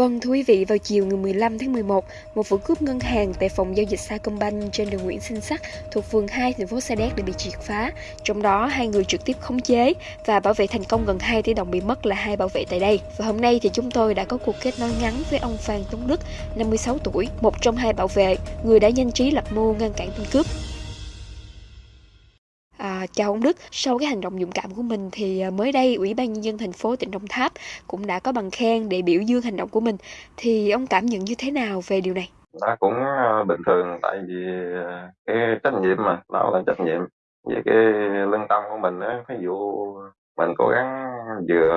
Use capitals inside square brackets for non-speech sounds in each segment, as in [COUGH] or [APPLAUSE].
Vâng, thưa quý vị, vào chiều ngày 15 tháng 11, một vụ cướp ngân hàng tại phòng giao dịch Sacombank trên đường Nguyễn Sinh Sắc thuộc phường 2 thành phố Sa Đéc đã bị triệt phá. Trong đó, hai người trực tiếp khống chế và bảo vệ thành công gần 2 tỷ đồng bị mất là hai bảo vệ tại đây. Và hôm nay thì chúng tôi đã có cuộc kết nối ngắn với ông Phan Tuấn Đức, 56 tuổi, một trong hai bảo vệ, người đã nhanh trí lập mưu ngăn cản tên cướp. Chào ông Đức, sau cái hành động dũng cảm của mình thì à, mới đây Ủy ban nhân dân thành phố tỉnh Đồng Tháp cũng đã có bằng khen để biểu dương hành động của mình. Thì ông cảm nhận như thế nào về điều này? Nó cũng à, bình thường tại vì à, cái trách nhiệm mà, nó là trách nhiệm về cái lương tâm của mình á, ví dụ mình cố gắng vừa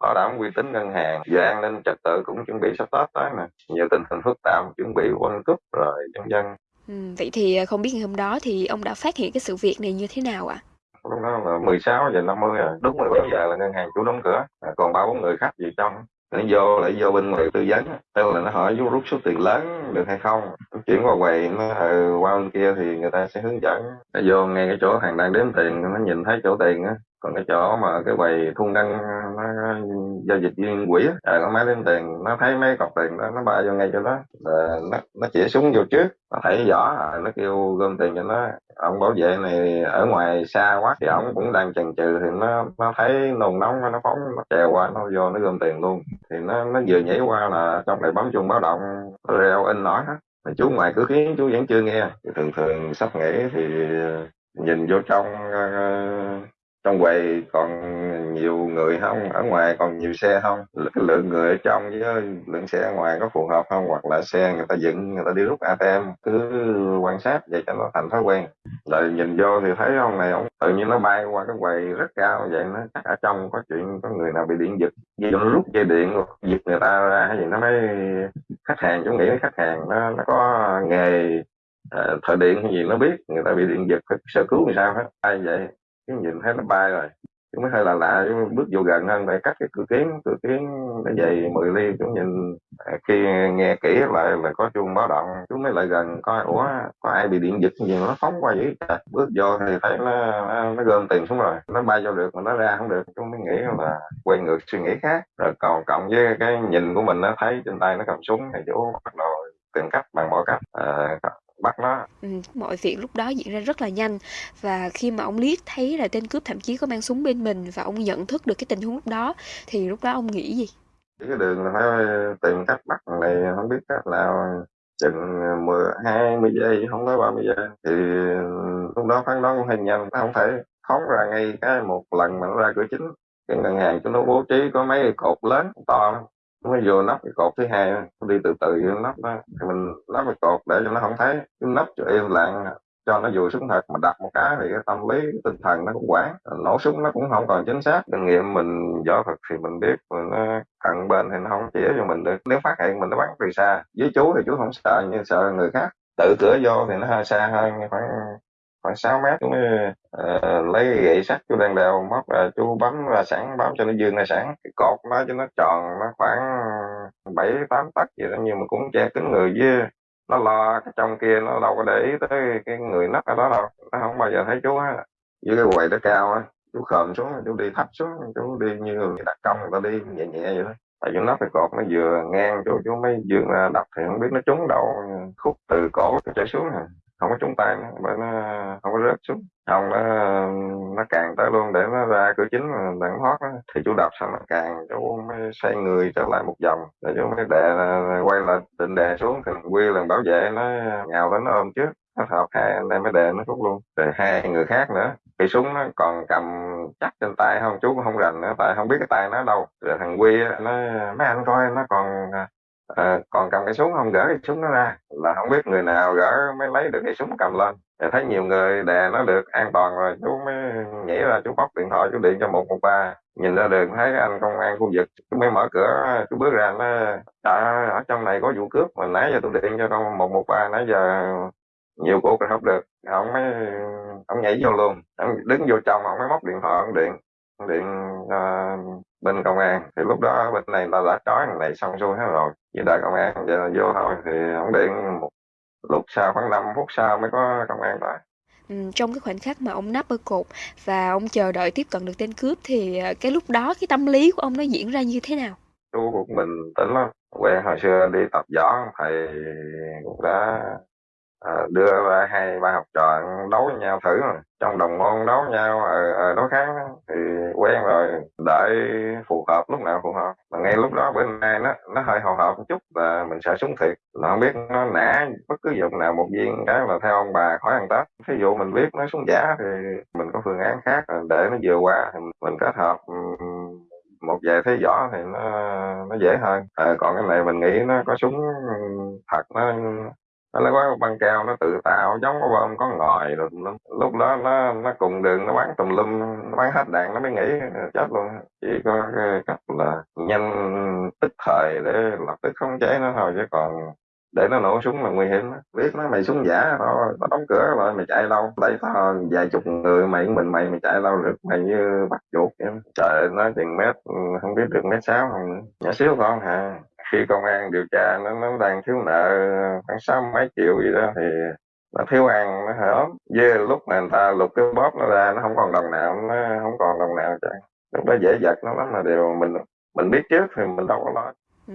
bảo đảm uy tín ngân hàng, vừa an ninh trật tự cũng chuẩn bị sắp Tết tới nè, nhiều tình hình phức tạp chuẩn bị quân cúp rồi dân dân Ừ, vậy thì, ờ, không biết ngày hôm đó thì ông đã phát hiện cái sự việc này như thế nào ạ? lúc đó là 16 giờ 50 rồi đúng 17 giờ là ngân hàng chủ đóng cửa à, còn ba bốn người khách gì trong. Nó vô lại vô bên ngoài tư vấn tức là nó hỏi vô rút số tiền lớn được hay không. Chuyển qua quầy nó ừ, qua bên kia thì người ta sẽ hướng dẫn. Nó vô ngay cái chỗ hàng đang đếm tiền nó nhìn thấy chỗ tiền á còn cái chỗ mà cái quầy thu ngân nó giao dịch viên quỹ á à, nó máy đếm tiền nó thấy mấy cọc tiền đó nó bay vô ngay cho nó, là nó nó chỉ súng vô trước nó thấy rõ à, nó kêu gom tiền cho nó. Ông bảo vệ này ở ngoài xa quá thì ông cũng đang chần chừ thì nó nó thấy nồng nóng nó phóng nó trèo qua nó vô nó gom tiền luôn. Thì nó nó vừa nhảy qua là trong này bấm chuông báo động reo in nổi hết. Mà chú ngoài cứ khiến chú vẫn chưa nghe. Thì thường thường sắp nghỉ thì nhìn vô trong ờ, trong quầy còn nhiều người không? Ở ngoài còn nhiều xe không? Cái lượng người ở trong với ờ, lượng xe ở ngoài có phù hợp không? Hoặc là xe người ta dựng người ta đi rút ATM cứ quan sát vậy cho nó thành thói quen. Rồi nhìn vô thì thấy ông này ông tự nhiên nó bay qua cái quầy rất cao vậy nó chắc ở trong có chuyện có người nào bị điện giật. Vì nó rút dây điện giật người ta ra hay gì nó mới khách hàng chúng nghĩ khách hàng nó nó có nghề À, thợ điện hay gì nó biết người ta bị điện giật phải sơ cứu làm sao hết. Ai vậy? Chúng nhìn thấy nó bay rồi. Chú mới hơi là lạ chú bước vô gần hơn để cắt cái cửa kiến cửa kiến nó dày 10 ly chú nhìn à, khi nghe kỹ lại là có chuông báo động. Chú mới lại gần coi ủa có ai bị điện giật gì mà nó phóng qua dữ trời bước vô thì thấy nó nó gom tiền xuống rồi. Nó bay vô được mà nó ra không được. Chú mới nghĩ là quay ngược suy nghĩ khác. Rồi còn cộng với cái nhìn của mình nó thấy trên tay nó cầm súng thì chú bắt đầu tìm cách bằng mọi cách. À, bắt nó. Ừ, mọi việc lúc đó diễn ra rất là nhanh. Và khi mà ông liếc thấy là tên cướp thậm chí có mang súng bên mình và ông nhận thức được cái tình huống lúc đó thì lúc đó ông nghĩ gì? Cái đường là phải tìm cách bắt này không biết cách nào. Chừng mười hai mươi giây không tới ba mươi giây. Thì lúc đó phán đoán cũng hơi nhanh nó không thể phóng ra ngay cái một lần mà nó ra cửa chính. Cái ngân hàng cho nó bố trí có mấy cột lớn to nó vô nắp cái cột thứ hai nó đi từ từ vô nắp đó thì mình nắp cái cột để cho nó không thấy, cái nắp cho im lặng, cho nó vừa súng thật, mà đặt một cái thì cái tâm lý, cái tinh thần nó cũng quản nổ súng nó cũng không còn chính xác kinh nghiệm mình võ thuật thì mình biết mà nó cận bên thì nó không chỉ cho mình được. Nếu phát hiện mình nó bắn từ xa với chú thì chú không sợ, nhưng sợ người khác, tự cửa vô thì nó hơi xa hơn, khoảng khoảng 6 mét chú uh, ờ, lấy gậy sắt chú đang đào móc là chú bấm ra sẵn bấm cho nó dương ra sẵn. Cái cột nó cho nó tròn nó khoảng bảy tám tấc vậy đó nhưng mà cũng che kính người với nó lo cái trong kia nó đâu có để ý tới cái người nấp ở đó đâu. Nó không bao giờ thấy chú á với cái quầy nó cao á chú khom xuống chú đi thấp xuống chú đi như người đặt công người ta đi nhẹ nhẹ vậy đó tại chỗ nó cái cột nó vừa ngang chú chú mới vừa đập thì không biết nó trúng đâu khúc từ cổ trở xuống rồi không có trúng tay nó bởi nó không có rớt xuống. Không, nó nó càng tới luôn để nó ra cửa chính mà đặng thoát đó. thì chú đập xong nó càng chú mới xoay người trở lại một vòng. Rồi chú mới đè quay lại, định đè xuống. Thì quy lần bảo vệ, nó nhào đến nó ôm trước. Nó hợp hai anh em mới đè nó rút luôn. Rồi hai người khác nữa. Cái súng nó còn cầm chắc trên tay không? Chú cũng không rành nữa, tại không biết cái tay nó đâu. Rồi thằng quy nó, mấy anh coi, nó còn à, à, còn cầm cái súng không? Gỡ cái súng nó ra. Là không biết người nào gỡ mới lấy được cái súng cầm lên. Thì thấy nhiều người đè nó được an toàn rồi chú mới nhảy ra chú bóc điện thoại chú điện cho một một ba. Nhìn ra đường thấy anh công an khu vực chú mới mở cửa chú bước ra nó trời ở trong này có vụ cướp mà nãy giờ tôi điện cho con một một ba nãy giờ nhiều cuộc rồi không được. Ông mới ông nhảy vô luôn. Ông đứng vô trong ông mới móc điện thoại ông điện điện uh, bên công an. Thì lúc đó bên này ta đã trói thằng này xong xuôi hết rồi. Với đợi công an giờ vô thôi thì ông điện một lúc sau khoảng 5 phút sau mới có công an tới Ừ, trong cái khoảnh khắc mà ông nắp ở cột và ông chờ đợi tiếp cận được tên cướp thì cái lúc đó cái tâm lý của ông nó diễn ra như thế nào? Chú cũng bình tĩnh lắm, quen hồi xưa đi tập võ thầy cũng đã à, đưa hai ba học trò đấu với nhau thử mà. Trong đồng môn đấu nhau ở, ở đối kháng thì quen rồi đợi phù hợp lúc nào phù hợp. Mà ngay lúc đó bữa nay nó nó hơi hồi hộp một chút là mình sợ súng thiệt. Là không biết nó nã bất cứ dụng nào một viên cái là theo ông bà khỏi ăn tết. Ví dụ mình biết nó súng giả thì mình có phương án khác để nó vừa qua thì mình kết hợp một vài thế võ thì nó nó dễ hơn. À, còn cái này mình nghĩ nó có súng thật nó nó lấy quá băng keo, nó tự tạo, giống có bơm có ngòi, rồi lúc đó nó nó cùng đường, nó bán tùm lum, nó bán hết đạn, nó mới nghĩ chết luôn. Chỉ có cái cách là nhanh tức thời để lập tức khống chế nó thôi, chứ còn để nó nổ súng là nguy hiểm đó. biết nó mày súng giả thôi, tao đóng cửa rồi mày chạy đâu? Đây tao vài chục người, mày mình mày mày chạy đâu được? Mày như bắt chuột vậy. Trời nó chừng mét, không biết được mét sáu, không, nhỏ xíu con hả? Khi công an điều tra, nó nó đang thiếu nợ khoảng sáu mấy triệu gì đó thì nó thiếu ăn, nó hở với lúc mà người ta lục cái bóp nó ra, nó không còn đồng nào, nó không còn đồng nào chứ lúc đó dễ giật nó lắm mà đều mình mình biết trước thì mình đâu có lo. Ừ.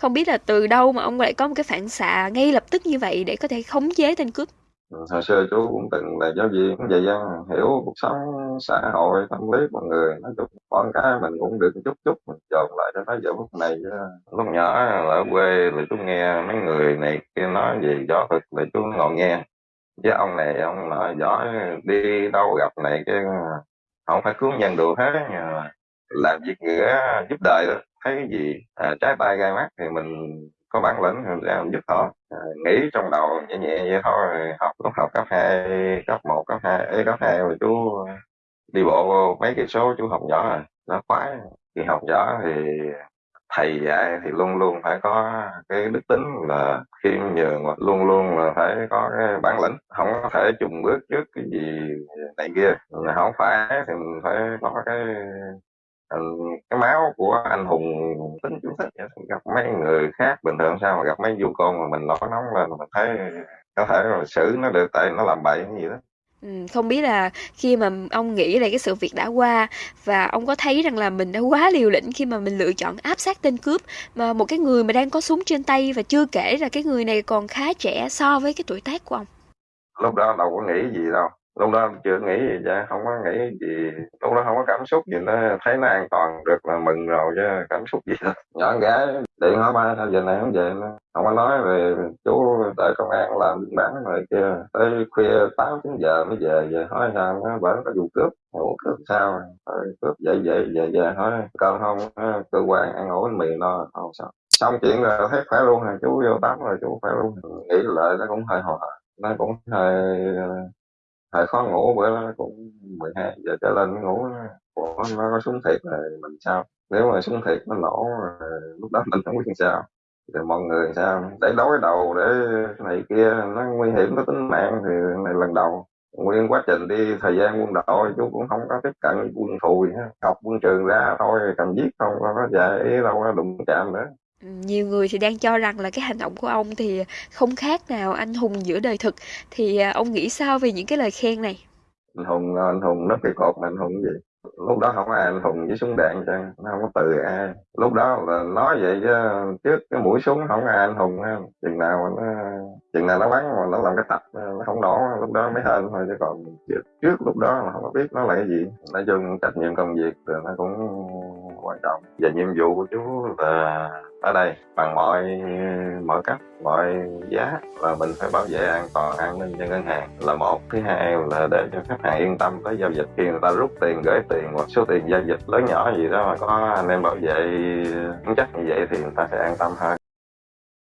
không biết là từ đâu mà ông lại có một cái phản xạ ngay lập tức như vậy để có thể khống chế tên cướp? Ừ, hồi xưa chú cũng từng là giáo viên vậy dân hiểu cuộc sống xã hội tâm lý của người nói chung con cái mình cũng được chút chút mình dồn lại cho tới giờ phút này lúc nhỏ ở quê là chú nghe mấy người này kia nói gì gió thực là chú ngồi nghe. Chứ ông này ông nói giỏi đi đâu gặp này cái không phải cứu nhân được hết làm việc nghĩa giúp đời đó thấy cái gì à, trái tay gai mắt thì mình có bản lĩnh làm ra mình giúp họ? Ờ, à, nghĩ trong đầu nhẹ nhẹ vậy thôi học lúc học cấp hai cấp một cấp hai cấp hai rồi chú ờ, đi bộ mấy cây số chú học nhỏ rồi à, nó khoái. Khi học nhỏ thì thầy dạy thì luôn luôn phải có cái đức tính là khiêm nhường và luôn luôn là phải có cái bản lĩnh không có thể chùng bước trước cái gì này kia. Không phải thì mình phải có cái cái máu của anh hùng tính chú thích gặp mấy người khác bình thường sao mà gặp mấy du con mà mình nổi nóng lên mình thấy có thể là xử nó được tại nó làm bậy cái gì đó Ừ, không biết là khi mà ông nghĩ là cái sự việc đã qua và ông có thấy rằng là mình đã quá liều lĩnh khi mà mình lựa chọn áp sát tên cướp mà một cái người mà đang có súng trên tay và chưa kể là cái người này còn khá trẻ so với cái tuổi tác của ông. Lúc đó đâu có nghĩ gì đâu lúc đó chưa nghĩ gì chứ, không có nghĩ gì. Lúc đó không có cảm xúc gì, nó thấy nó an toàn được là mừng rồi chứ, cảm xúc gì đâu. [LAUGHS] Nhỏ gái, điện hỏi ba sao giờ này không về nữa. Không có nói về chú tại công an làm biên bản rồi kia. Tới khuya tám, chín giờ mới về về hỏi sao, nó vẫn có vụ cướp. Ngủ cướp sao? Rồi cướp vậy vậy về về, hỏi. Cơm không ờ, cơ quan ăn ổ bánh mì no, không sao. Xong chuyện rồi thấy khỏe luôn rồi, chú vô tắm rồi, chú khỏe luôn. Nghĩ lại nó cũng hơi hồi nó cũng hơi ờ, thời khó ngủ bữa đó cũng 12 giờ trở lên ngủ. Của nó có súng thiệt thì mình sao? Nếu mà súng thiệt nó nổ lúc đó mình không biết làm sao. Thì mọi người sao? Để đối đầu, để này kia, nó nguy hiểm tới tính mạng thì này lần đầu. Nguyên quá trình đi, thời gian quân đội chú cũng không có tiếp cận quân thù gì học quân trường ra thôi cầm giết không có dạy ý đâu có đụng chạm nữa nhiều người thì đang cho rằng là cái hành động của ông thì không khác nào anh hùng giữa đời thực. Thì à, ông nghĩ sao về những cái lời khen này? Anh hùng à, anh hùng nó cái cột mà anh hùng gì? Lúc đó không ai anh hùng với súng đạn cho nó không có từ ai. Lúc đó là nói vậy chứ trước cái mũi súng không ai anh hùng ha. Chừng nào nó chừng nào nó bắn mà nó làm cái tập nó không nổ lúc đó mới hơn thôi chứ còn trước, trước lúc đó là không có biết nó là cái gì. Nói chung trách nhiệm công việc thì nó cũng quan trọng. Và nhiệm vụ của chú là ở đây, bằng mọi mọi cách, mọi giá là mình phải bảo vệ an toàn, an ninh cho ngân hàng là một. Thứ hai là để cho khách hàng yên tâm tới giao dịch. Khi người ta rút tiền, gửi tiền hoặc số tiền giao dịch lớn nhỏ gì đó mà có anh em bảo vệ vững chắc như vậy thì người ta sẽ an tâm hơn.